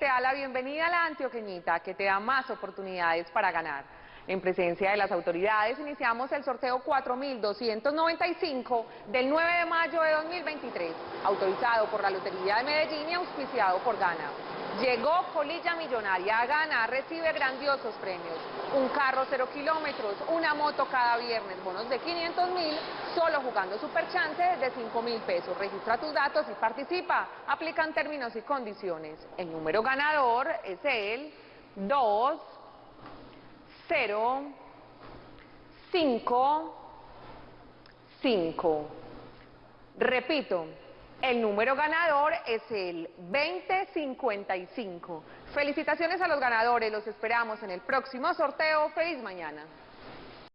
te da la bienvenida a la antioqueñita que te da más oportunidades para ganar. En presencia de las autoridades iniciamos el sorteo 4295 del 9 de mayo de 2023, autorizado por la Lotería de Medellín y auspiciado por Gana. Llegó Colilla Millonaria a Gana, recibe grandiosos premios. Un carro cero kilómetros, una moto cada viernes, bonos de 500 mil, solo jugando Superchance de 5 mil pesos. Registra tus datos y participa. Aplican términos y condiciones. El número ganador es el 2, 0, 5, 5. Repito, el número ganador es el 2055. Felicitaciones a los ganadores, los esperamos en el próximo sorteo. Feliz mañana.